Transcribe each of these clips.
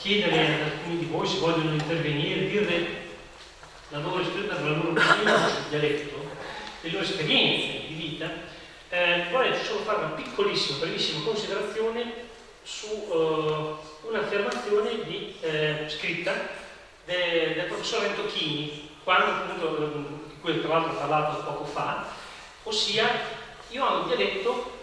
chiedere ad alcuni di voi se vogliono intervenire, dirle la loro, la loro dialetto, le loro esperienze di vita, eh, vorrei solo fare una piccolissima, brevissima considerazione su uh, un'affermazione eh, scritta de, del professor Entocchini, quando appunto, di cui tra l'altro ho parlato poco fa, ossia io ho un dialetto,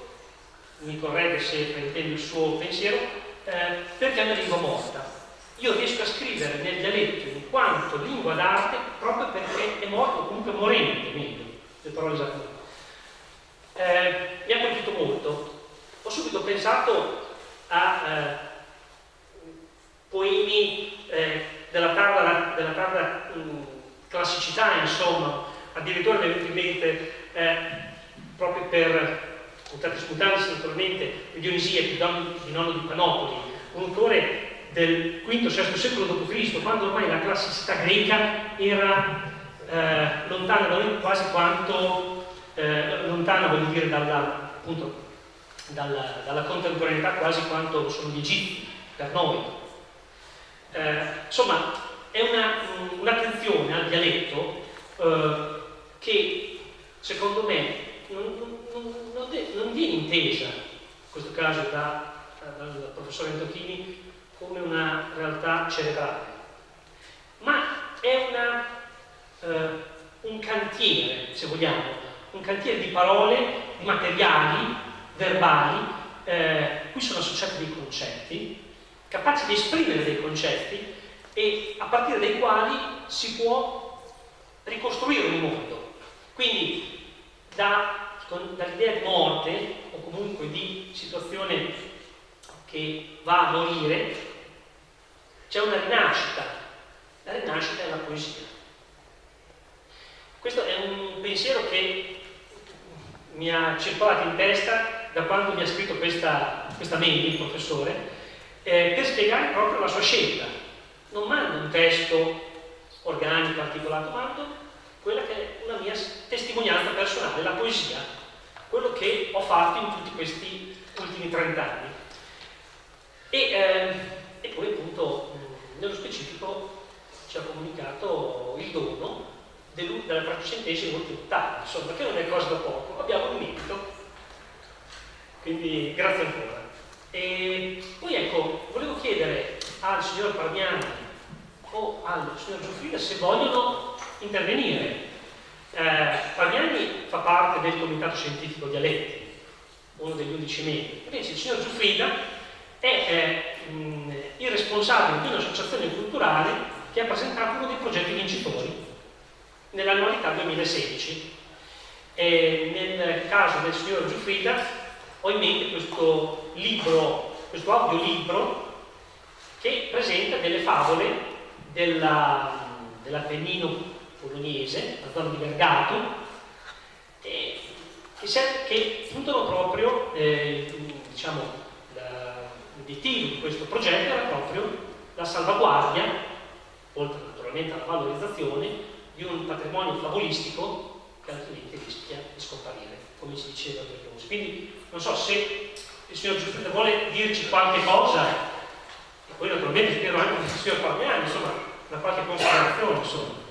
mi corregge se fraintendo il suo pensiero, eh, perché è una lingua morta. Io riesco a scrivere nel dialetto in quanto lingua d'arte proprio perché è morto, comunque morente, meglio, le parole esattamente. Eh, mi ha colpito molto. Ho subito pensato a eh, poemi eh, della tarda, della tarda mh, mm, classicità, insomma, addirittura mi è venuto in mente eh, proprio per Mutatis mutandis naturalmente Dionisia di nonno di Panopoli, un autore del V-VI secolo d.C., quando ormai la classicità greca era eh, lontana da noi quasi quanto eh, lontana, voglio dire, dalla, appunto, dalla, dalla, contemporaneità quasi quanto sono gli egizi per noi. Eh, insomma, è un'attenzione un al dialetto eh, che secondo me non, non, non, non, viene intesa, in questo caso da, dal professore Antocchini, come una realtà cerebrale, ma è una, eh, un cantiere, se vogliamo, un cantiere di parole, di materiali, verbali, eh, cui sono associati dei concetti, capaci di esprimere dei concetti e a partire dai quali si può ricostruire un mondo. Quindi da, dall'idea di morte o comunque di situazione che va a morire, c'è una rinascita. La rinascita è la poesia. Questo è un pensiero che mi ha circolato in testa da quando mi ha scritto questa, questa mail, il professore, eh, per spiegare proprio la sua scelta non mando un testo organico, articolato, mando quella che è una mia testimonianza personale, la poesia, quello che ho fatto in tutti questi ultimi 30 anni. E, eh, e poi appunto nello specifico ci ha comunicato il dono della tredicentesima ultima ottava, insomma, che non è cosa da poco, abbiamo un merito. Quindi grazie ancora. E poi ecco, volevo chiedere al signor Parmiani o al signor Giuffrida se vogliono intervenire. Eh, Parmiani fa parte del comitato scientifico Dialetti, uno degli undici membri, invece il signor Giuffrida è eh, il responsabile di un'associazione culturale che ha presentato uno dei progetti vincitori nell'annualità 2016. E nel caso del signor Giuffrida ho in mente questo libro, questo audiolibro che presenta delle favole dell'Appennino dell bolognese, la zona di Vergato, eh, che, che, puntano proprio, eh, diciamo, l'obiettivo di questo progetto era proprio la salvaguardia, oltre naturalmente alla valorizzazione, di un patrimonio favolistico che altrimenti rischia di scomparire, come si diceva per Quindi non so se il signor Giuffrida vuole dirci qualche cosa poi naturalmente spero anche che il signor Parmiani, insomma, una qualche considerazione, insomma.